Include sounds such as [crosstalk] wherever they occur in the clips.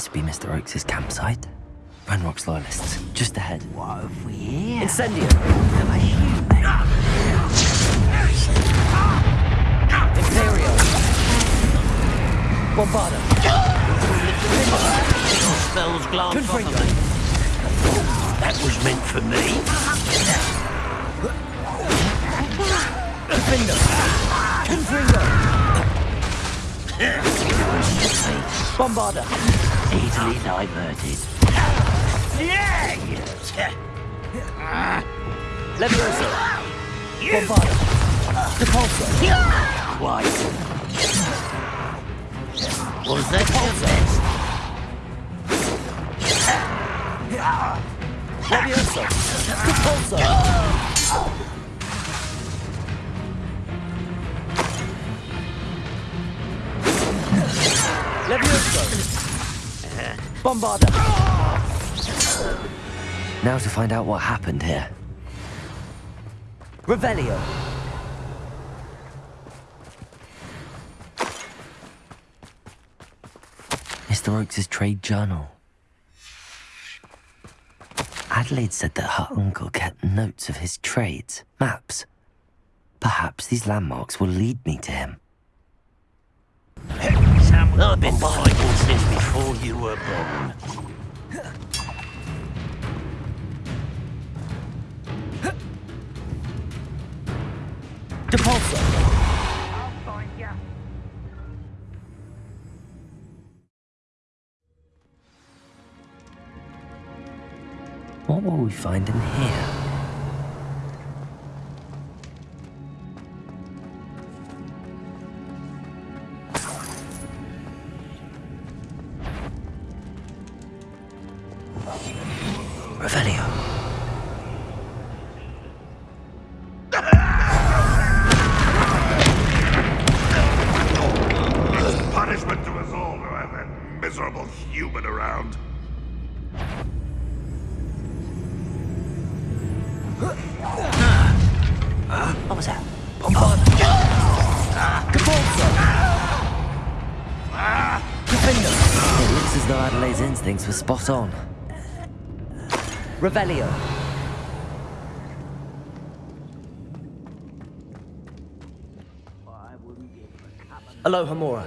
this be Mr. Oakes' campsite? Ranrock's loyalists, just ahead. What have we here? Incendio! Imperio! Bombarda! Spells glance off Confringo! of me. That was meant for me. Confringo! Confringo! Bombarda! Easily diverted. Yeah! Levioso! Bombarda! Depulso! Quite. Was that your best? Levioso! Depulso! Levioso! Bombarda! Now to find out what happened here. Revelio! Mr. Oakes' trade journal. Adelaide said that her uncle kept notes of his trades, maps. Perhaps these landmarks will lead me to him. I've been fighting since before you were born. Depulso! What will we find in here? Was that? Bombarda! Depulso! Diffindo! It looks as though Adelaide's instincts were spot on. Revelio. Alohomora.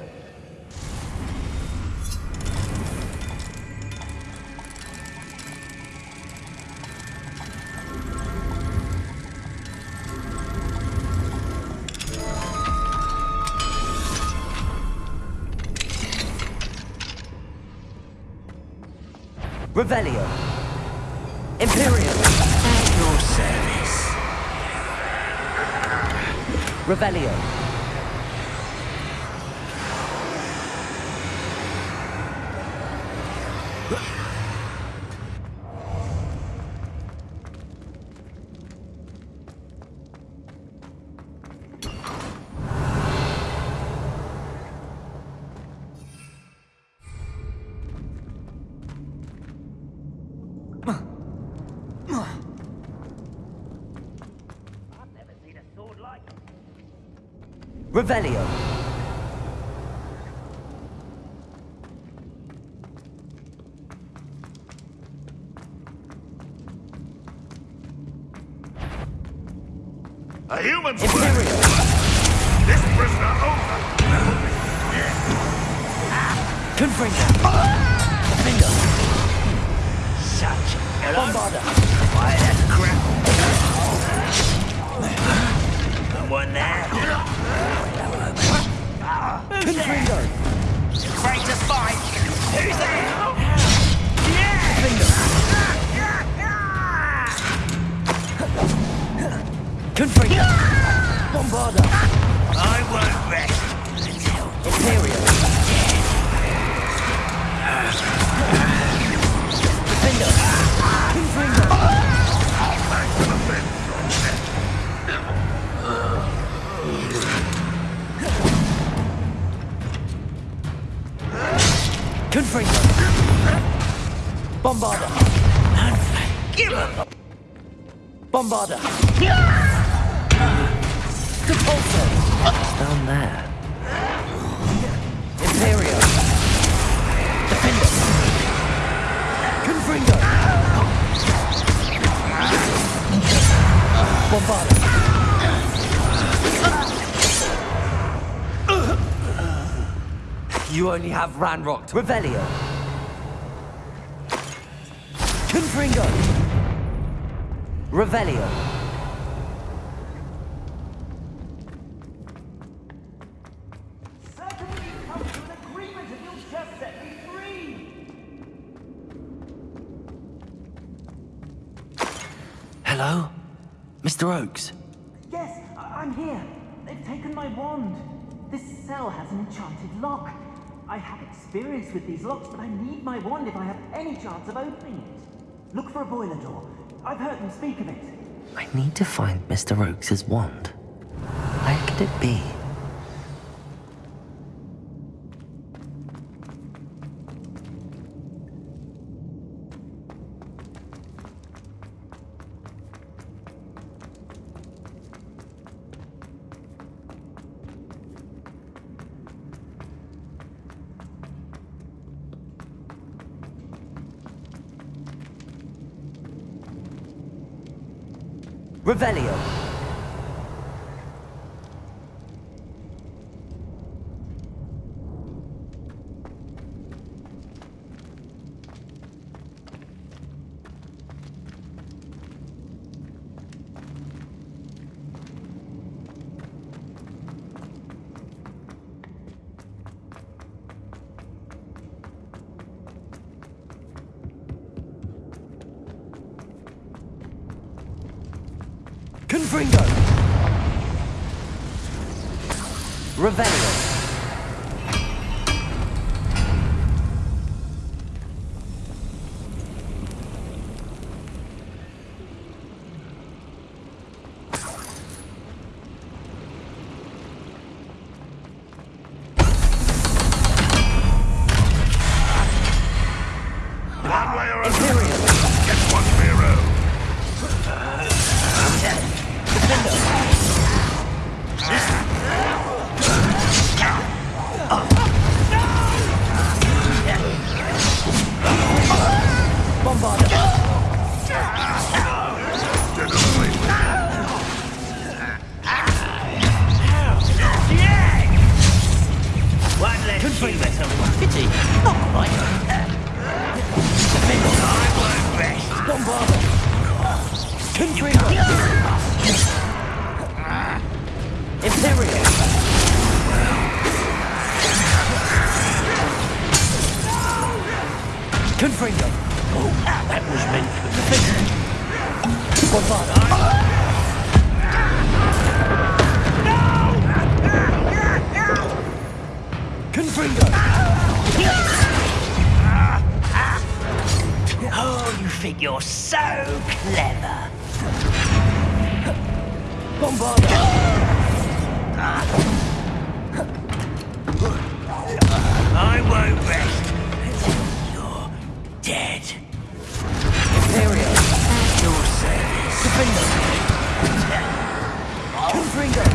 Revelio. Imperio. At your service. Revelio. Revelio. A human's word. Imperio. This prisoner owner. Confringo. Diffindo. Such a Bombarda. Why, that's crap. Someone there. Confringo. Afraid to fight. Who's there? Confringo. Bombarda. I won't rest until Imperio. Bombarda. give up. Bombarda. Depulso. Down there. Imperio. Diffindo. Confringo! Bombarda! You only have Ranrocked. Revelio. Confringo! Revelio. Hello? Mr. Oakes? Yes, I- I'm here. They've taken my wand. This cell has an enchanted lock. I have experience with these locks, but I need my wand if I have any chance of opening it. Look for a boiler door. I've heard them speak of it. I need to find Mr. Oakes's wand. Where could it be? Revelio. Confringo! Revelio. Oh, you think you're so clever. Bombarda. I won't rest until you're dead. Imperio. Your service. Confringo. Confringo.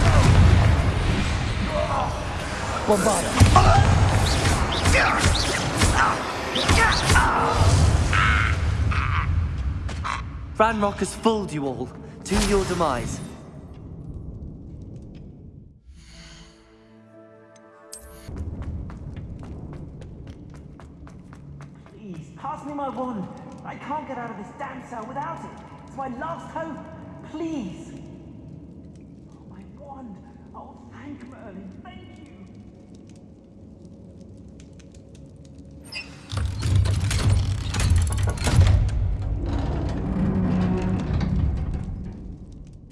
Bombarda. Ranrock has fooled you all to your demise. Pass me my wand. I can't get out of this damn cell without it. It's my last hope. Please. Oh, my wand. Oh, thank Merlin. Thank you.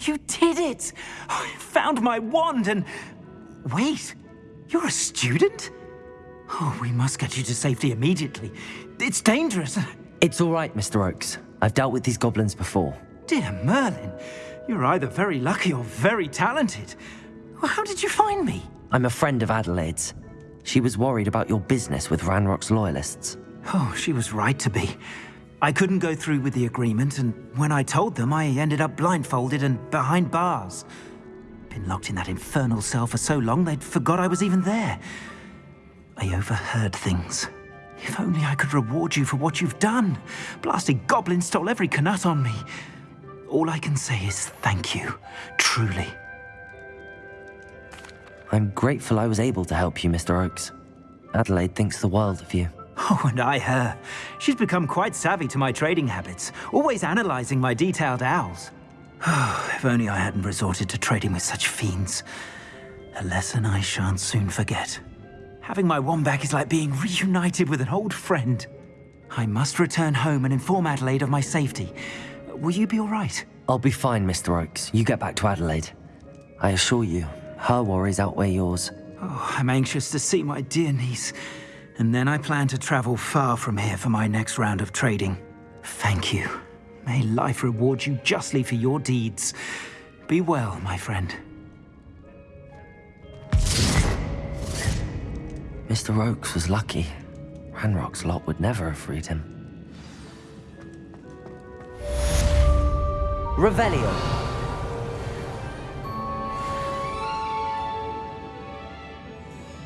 You did it! I found my wand and... Wait, you're a student? Oh, we must get you to safety immediately. It's dangerous. It's all right, Mr. Oakes. I've dealt with these goblins before. Dear Merlin, you're either very lucky or very talented. Well, how did you find me? I'm a friend of Adelaide's. She was worried about your business with Ranrock's loyalists. Oh, she was right to be. I couldn't go through with the agreement, and when I told them, I ended up blindfolded and behind bars. Been locked in that infernal cell for so long, they'd forgot I was even there. I overheard things. If only I could reward you for what you've done. Blasted goblin stole every Knut on me. All I can say is thank you, truly. I'm grateful I was able to help you, Mr. Oakes. Adelaide thinks the world of you. Oh, and I her. She's become quite savvy to my trading habits, always analyzing my detailed owls. Oh, [sighs] if only I hadn't resorted to trading with such fiends. A lesson I shan't soon forget. Having my wand back is like being reunited with an old friend. I must return home and inform Adelaide of my safety. Will you be all right? I'll be fine, Mr. Oakes. You get back to Adelaide. I assure you, her worries outweigh yours. Oh, I'm anxious to see my dear niece. And then I plan to travel far from here for my next round of trading. Thank you. May life reward you justly for your deeds. Be well, my friend. Mr. Oakes was lucky. Ranrock's lot would never have freed him. Revelio.